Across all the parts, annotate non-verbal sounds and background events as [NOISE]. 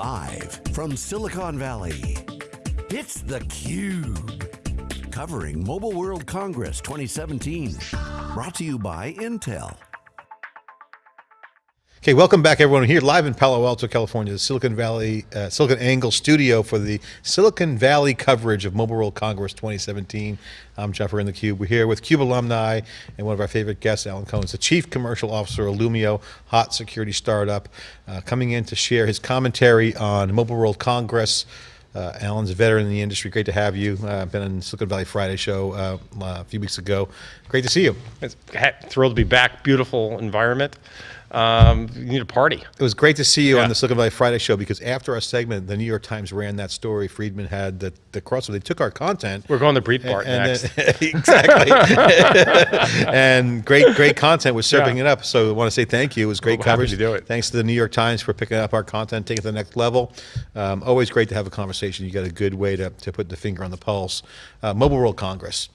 Live from Silicon Valley, it's theCUBE. Covering Mobile World Congress 2017. Brought to you by Intel. Okay, welcome back everyone. We're here live in Palo Alto, California, the Silicon Valley, uh, SiliconANGLE studio for the Silicon Valley coverage of Mobile World Congress 2017. I'm Jeffrey in the Cube. We're here with CUBE alumni and one of our favorite guests, Alan Cohen, the Chief Commercial Officer of Illumio, hot security startup, uh, coming in to share his commentary on Mobile World Congress. Uh, Alan's a veteran in the industry. Great to have you. Uh, been on Silicon Valley Friday show uh, a few weeks ago. Great to see you. It's thrilled to be back. Beautiful environment um, you need a party. It was great to see you yeah. on the Silicon Valley Friday show because after our segment, the New York Times ran that story. Friedman had the, the crossover. They took our content. We're going to Breitbart and, next. Then, [LAUGHS] exactly. [LAUGHS] and great, great content was serving yeah. it up. So I want to say thank you. It was great well, coverage. To do it. Thanks to the New York Times for picking up our content, taking it to the next level. Um, always great to have a conversation. You got a good way to, to put the finger on the pulse. Uh, Mobile World Congress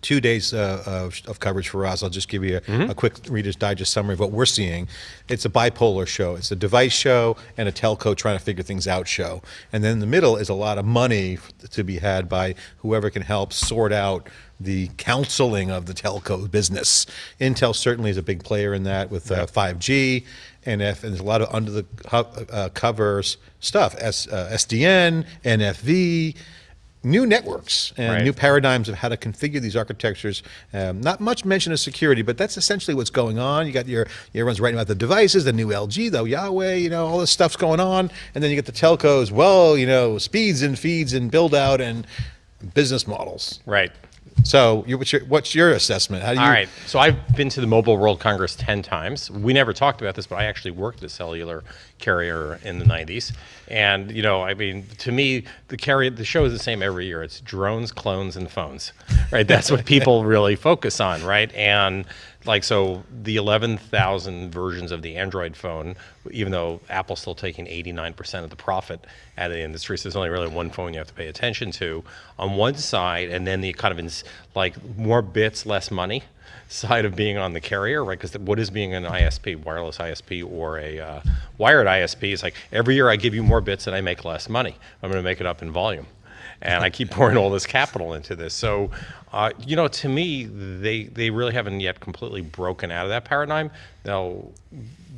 two days uh, of, of, coverage for us. I'll just give you a, mm -hmm. a, quick Reader's Digest summary of what we're seeing. It's a bipolar show. It's a device show and a telco trying to figure things out show. And then in the middle is a lot of money to be had by whoever can help sort out the counseling of the telco business. Intel certainly is a big player in that with uh, 5G, NF, and there's a lot of under the uh, covers stuff, S, uh, SDN, NFV, new networks and right. new paradigms of how to configure these architectures. Um, not much mention of security, but that's essentially what's going on. You got your, everyone's writing about the devices, the new LG, the Huawei, you know, all this stuff's going on. And then you get the telcos, well, you know, speeds and feeds and build out and business models. Right. So what's your, what's your assessment? How do you? All right. So I've been to the Mobile World Congress 10 times. We never talked about this, but I actually worked at a cellular carrier in the 90s. And, you know, I mean, to me, the carrier, the show is the same every year. It's drones, clones, and phones, right? That's what people really focus on, right? And like so the 11,000 versions of the Android phone, even though Apple's still taking 89% of the profit out of the industry, so there's only really one phone you have to pay attention to on one side, and then the kind of like more bits, less money [LAUGHS] side of being on the carrier, right? Because what is being an ISP, wireless ISP or a uh, wired ISP is like every year I give you more bits and I make less money. I'm going to make it up in volume and I keep pouring all this capital into this. So, uh, you know, to me, they they really haven't yet completely broken out of that paradigm. Now,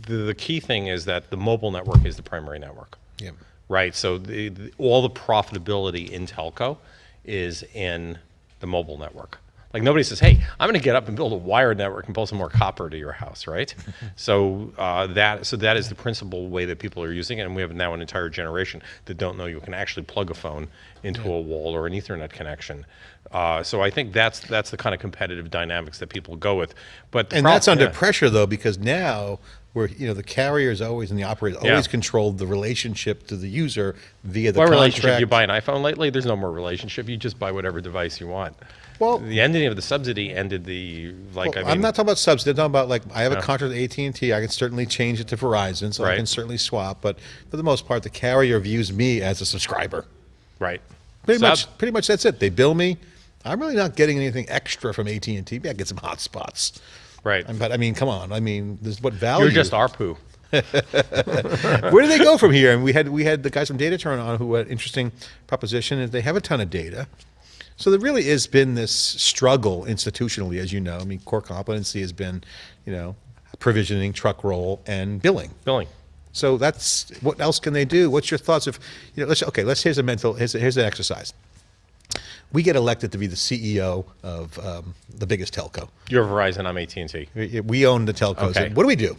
the, the key thing is that the mobile network is the primary network. Yeah. Right. So the, the, all the profitability in telco is in the mobile network. Like nobody says, hey, I'm going to get up and build a wired network and pull some more copper to your house, right? [LAUGHS] so uh, that so that is the principal way that people are using it, and we have now an entire generation that don't know you can actually plug a phone into yeah. a wall or an Ethernet connection. Uh, so I think that's that's the kind of competitive dynamics that people go with. But and that's under yeah. pressure though, because now where you know the carriers always and the operators yeah. always controlled the relationship to the user via the what contract. relationship? You buy an iPhone lately? There's no more relationship. You just buy whatever device you want. Well, the ending of the subsidy ended the like. Well, I am not talking about subsidy. I'm talking about like I have a oh. contract with AT and T. I can certainly change it to Verizon, so right. I can certainly swap. But for the most part, the carrier views me as a subscriber. Right. Pretty Sub much. Pretty much that's it. They bill me. I'm really not getting anything extra from AT and T. I get some hotspots. Right. But I mean, come on. I mean, this what value? You're just ARPU. [LAUGHS] Where do they go from here? And we had we had the guys from Data Turn on who had an interesting proposition. Is they have a ton of data. So there really has been this struggle institutionally, as you know. I mean, core competency has been, you know, provisioning, truck roll, and billing. Billing. So that's what else can they do? What's your thoughts? of, you know, let's okay, let's here's a mental here's, a, here's an exercise we get elected to be the CEO of um, the biggest telco. You're Verizon, I'm AT&T. We, we, own the telcos. Okay. What do we do?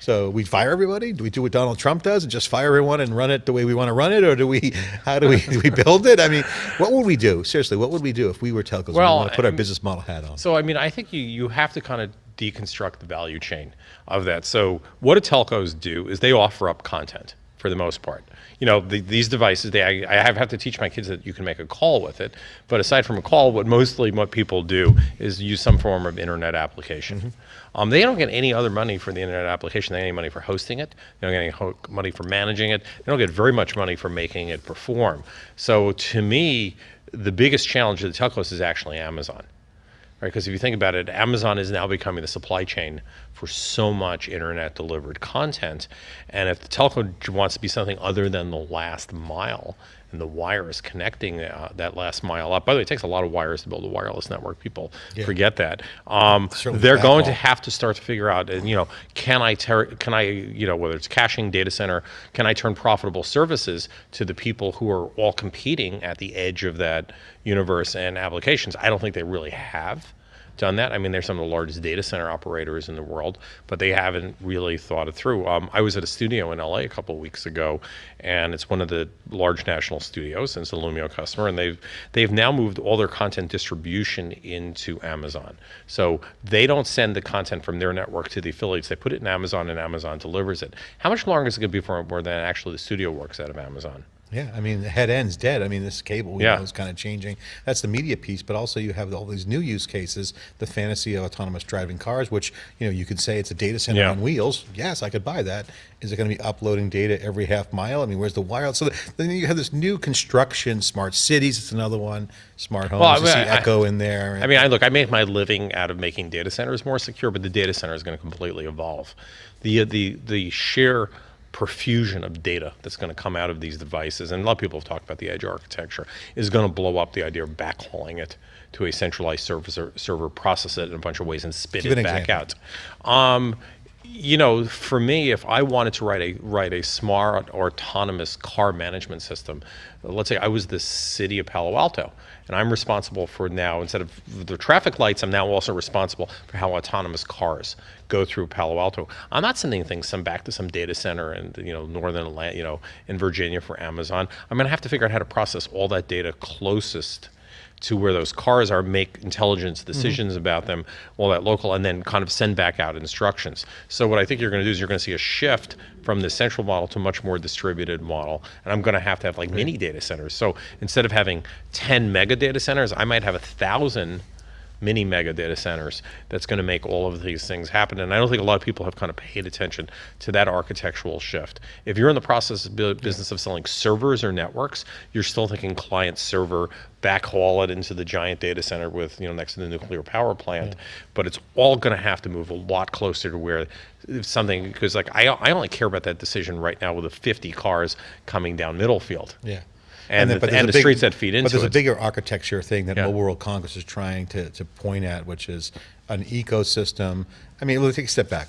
So we fire everybody? Do we do what Donald Trump does and just fire everyone and run it the way we want to run it? Or do we, how do we, [LAUGHS] do we build it? I mean, what would we do? Seriously, what would we do if we were telcos well, we want to put our business model hat on? So, I mean, I think you, you have to kind of deconstruct the value chain of that. So what do telcos do is they offer up content for the most part you know, the, these devices, they, I, I, have to teach my kids that you can make a call with it. But aside from a call, what mostly what people do is use some form of internet application. Mm -hmm. um, they don't get any other money for the internet application. They get any money for hosting it. They don't get any money for managing it. They don't get very much money for making it perform. So to me, the biggest challenge of the telcos is actually Amazon right? Because if you think about it, Amazon is now becoming the supply chain for so much internet delivered content. And if the telco wants to be something other than the last mile, and the wires connecting uh, that last mile up. By the way, it takes a lot of wires to build a wireless network. People Yeah. forget that. Um, they're going to have to start to figure out, and you know, can I can I you know whether it's caching, data center, can I turn profitable services to the people who are all competing at the edge of that universe and applications? I don't think they really have done that. I mean, they're some of the largest data center operators in the world, but they haven't really thought it through. Um, I was at a studio in LA a couple of weeks ago, and it's one of the large national studios, and it's an Illumio customer, and they've they've now moved all their content distribution into Amazon. So they don't send the content from their network to the affiliates; they put it in Amazon, and Amazon delivers it. How much longer is it going to be before than actually the studio works out of Amazon? Yeah, I mean, the head end's dead. I mean, this cable we Yeah. know is kind of changing. That's the media piece, but also you have all these new use cases, the fantasy of autonomous driving cars, which, you know, you could say it's a data center Yeah. on wheels. Yes, I could buy that. Is it going to be uploading data every half mile? I mean, where's the wireless? So then you have this new construction, smart cities, it's another one, smart homes, Well, I you see I- Echo in there. I mean, I look, I make my living out of making data centers more secure, but the data center is going to completely evolve. The uh, the the sheer profusion of data that's going to come out of these devices, and a lot of people have talked about the edge architecture, is going to blow up the idea of backhauling it to a centralized server, server process it in a bunch of ways and spit Give it back example. out. Um, you know, for me, if I wanted to write a write a smart autonomous car management system, let's say I was the city of Palo Alto, and I'm responsible for now instead of the traffic lights, I'm now also responsible for how autonomous cars go through Palo Alto. I'm not sending things some back to some data center in you know northern Atlantic, you know in Virginia for Amazon. I'm going to have to figure out how to process all that data closest to where those cars are, make intelligence mm-hmm. decisions about them, all that local, and then kind of send back out instructions. So what I think you're going to do is you're going to see a shift from the central model to a much more distributed model, and I'm going to have to have like mini data centers. So instead of having 10 mega data centers, I might have a thousand mini mega data centers that's going to make all of these things happen. And I don't think a lot of people have kind of paid attention to that architectural shift. If you're in the process of business of selling servers or networks, you're still thinking client server, backhaul it into the giant data center with you know next to the nuclear power plant. But it's all going to have to move a lot closer to where if something because like I I only care about that decision right now with the 50 cars coming down Middlefield. Yeah. And, then- the, and the big- streets that feed into But there's it. a bigger architecture thing that Yeah. Mobile World Congress is trying to, to point at, which is an ecosystem. I mean, let's take a step back.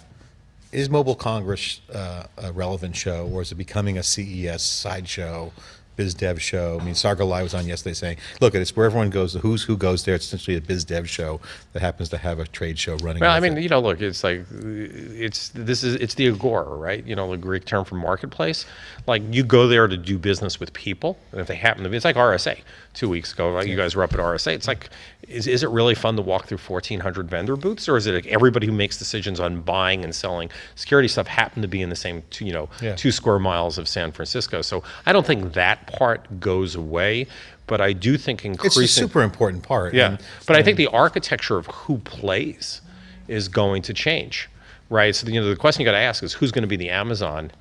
Is Mobile Congress uh, a relevant show, or is it becoming a CES sideshow, biz dev show? I mean, Sargalai was on yesterday saying, "Look, it's where everyone goes. The who's who goes there. It's essentially a biz dev show that happens to have a trade show running." Well, I mean, it. you know, look, it's like it's this is it's the agora, right? You know, the Greek term for marketplace. Like you go there to do business with people, and if they happen to be, it's like RSA. Two weeks ago, right? You guys were up at RSA. It's like, is is it really fun to walk through fourteen hundred vendor booths, or is it like everybody who makes decisions on buying and selling security stuff happen to be in the same, two, you know, Yeah. two square miles of San Francisco? So I don't think that part goes away, but I do think increasing it's a super important part. Yeah, and- but I think the architecture of who plays is going to change, right? So you know the question you got to ask is who's going to be the Amazon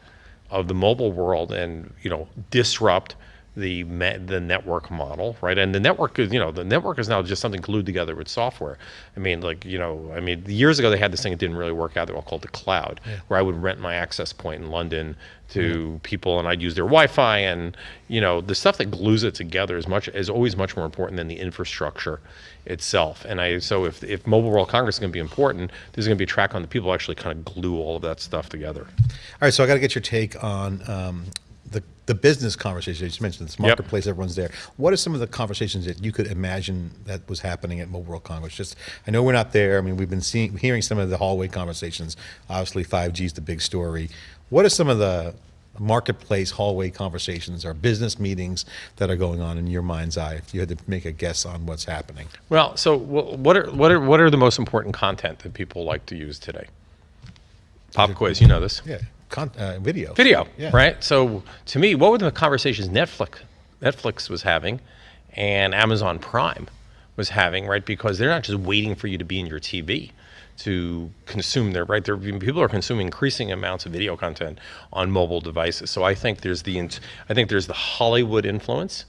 of the mobile world, and you know disrupt the me- the network model, right? And the network is you know the network is now just something glued together with software. I mean, like you know, I mean, years ago they had this thing that didn't really work out. They were called the cloud, where I would rent my access point in London to people, and I'd use their Wi-Fi, and you know, the stuff that glues it together is much is always much more important than the infrastructure itself. And I so if if Mobile World Congress is going to be important, there's going to be a track on the people actually kind of glue all of that stuff together. All right, so I got to get your take on um, the the business conversation. You just mentioned this marketplace, everyone's there. What are some of the conversations that you could imagine that was happening at Mobile World Congress? Just, I know we're not there. I mean, we've been seeing, hearing some of the hallway conversations. Obviously, 5G is the big story. What are some of the marketplace hallway conversations or business meetings that are going on in your mind's eye? If you had to make a guess on what's happening. Well, so what are what are what are the most important content that people like to use today? Pop quiz, you know this. Yeah, con- uh, video. Video, Yeah. right? So to me, what were the conversations Netflix Netflix was having and Amazon Prime was having, right? Because they're not just waiting for you to be in your TV to consume their right. There, people are consuming increasing amounts of video content on mobile devices. So I think there's the I think there's the Hollywood influence,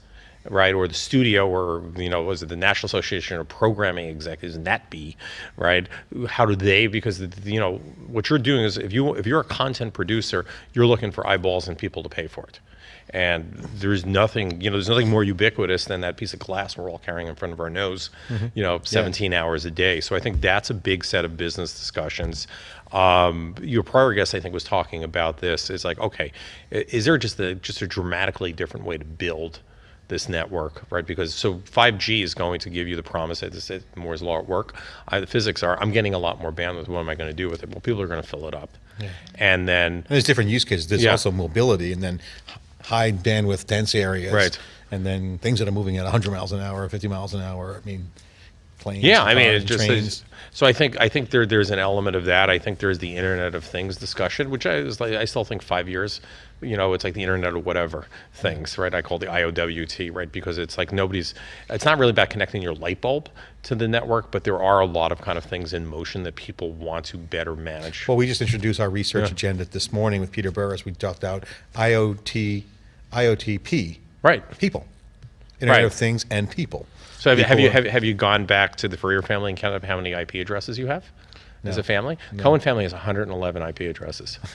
right? Or the studio, or you know, was it the National Association of Programming Executives, NATB, right? How do they? Because you know what you're doing is if you if you're a content producer, you're looking for eyeballs and people to pay for it. And there's nothing, you know, there's nothing more ubiquitous than that piece of glass we're all carrying in front of our nose, you know, 17 hours a day. So I think that's a big set of business discussions. Um, your prior guest, I think, was talking about this. Is like, okay, is there just a just a dramatically different way to build this network, right? Because so 5G is going to give you the promise that this is Moore's law at work. I, the physics are, I'm getting a lot more bandwidth. What am I going to do with it? Well, people are going to fill it up, and then And there's different use cases. There's Yeah. also mobility, and then high bandwidth dense areas, Right. And then things that are moving at 100 miles an hour, 50 miles an hour. I mean, planes. Yeah, I mean, it just is, so. I think I think there there's an element of that. I think there's the Internet of Things discussion, which I like I still think five years. You know, it's like the Internet of whatever things, right? I call the IOWT, right? Because it's like nobody's. It's not really about connecting your light bulb to the network, but there are a lot of kind of things in motion that people want to better manage. Well, we just introduced our research Yeah. agenda this morning with Peter Burris. We talked out IoT, IoTP, Right. people, Internet Right. of Things and people. So have, you- have you have, have you gone back to the Furrier family and counted up how many IP addresses you have as a family? Cohen family has 111 IP addresses. [LAUGHS]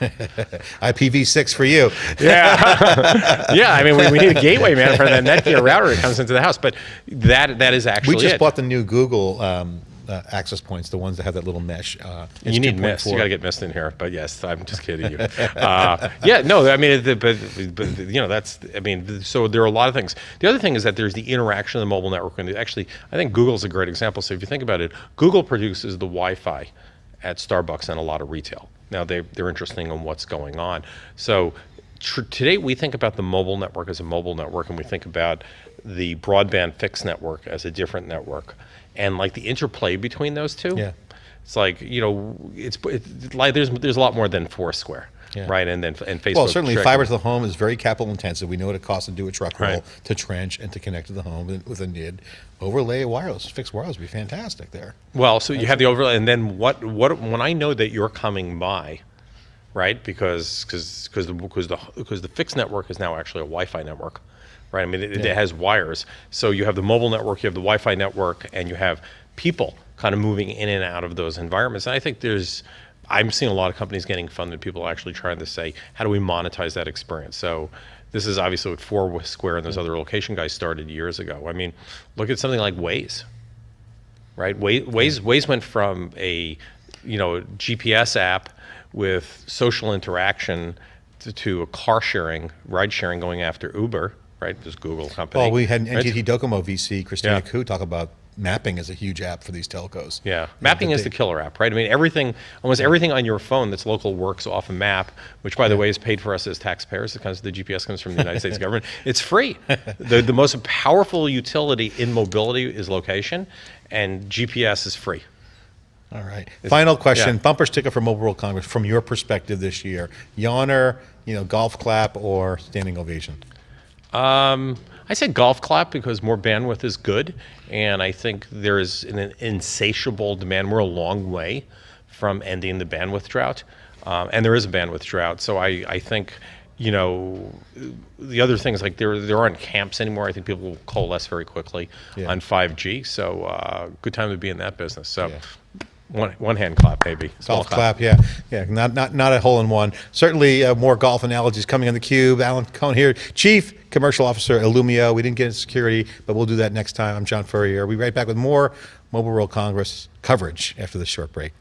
IPv6 for you. Yeah, [LAUGHS] yeah. I mean, we, we need a gateway man for that Netgear router that comes into the house. But that that is actually We just it. bought the new Google um, uh, access points, the ones that have that little mesh. Uh, You need mist. You 2.4. got to get mist in here. But yes, I'm just kidding you. Uh, [LAUGHS] yeah, no. I mean, the, but, but you know, that's. I mean, so there are a lot of things. The other thing is that there's the interaction of the mobile network, and actually, I think Google's a great example. So if you think about it, Google produces the Wi-Fi at Starbucks and a lot of retail. Now they they're interesting on what's going on. So tr- today we think about the mobile network as a mobile network, and we think about the broadband fixed network as a different network, and like the interplay between those two. Yeah. It's like you know, it's, it's like there's there's a lot more than Foursquare, Yeah. right? And then and Facebook. Well, certainly fiber to the home is very capital intensive. We know what it costs to do a truck roll, Right. to trench, and to connect to the home with- a NID. Overlay wireless, fixed wireless would be fantastic there. Well, so you have the overlay, and then what? What when I know that you're coming by, right? Because because because the because the because the fixed network is now actually a Wi-Fi network, right? I mean, it, Yeah. it has wires. So you have the mobile network, you have the Wi-Fi network, and you have people kind of moving in and out of those environments. And I think there's. I'm seeing a lot of companies getting funded. People are actually trying to say, how do we monetize that experience? So this is obviously what Foursquare and those other location guys started years ago. I mean, look at something like Waze right? Waze, Waze, Waze went from a you know GPS app with social interaction to, to a car sharing, ride sharing going after Uber, right? This Google company. Well, we had right? NTT Docomo VC Christina Yeah. Koo talk about mapping as a huge app for these telcos. Yeah, mapping is the killer app, right? I mean, everything, almost everything on your phone that's local works off a map, which, by the way, is paid for us as taxpayers because the GPS comes from the United States government. It's free. [LAUGHS] The, the most powerful utility in mobility is location, and GPS is free. All right. Final question: yeah. bumper sticker for Mobile World Congress from your perspective this year. Yawner, you know, golf clap or standing ovation. Um, I say golf clap because more bandwidth is good, and I think there is an insatiable demand. We're a long way from ending the bandwidth drought, um, and there is a bandwidth drought. So I, I think, you know, the other things like there there aren't camps anymore. I think people will coalesce very quickly Yeah. on 5G. So uh, good time to be in that business. So. Yeah. One, one hand clap, maybe. Small Golf clap, yeah, yeah. Not not not a hole in one. Certainly uh, more golf analogies coming on the cube. Alan Cohen here, Chief Commercial Officer Illumio. We didn't get into security, but we'll do that next time. I'm John Furrier. We'll be right back with more Mobile World Congress coverage after this short break.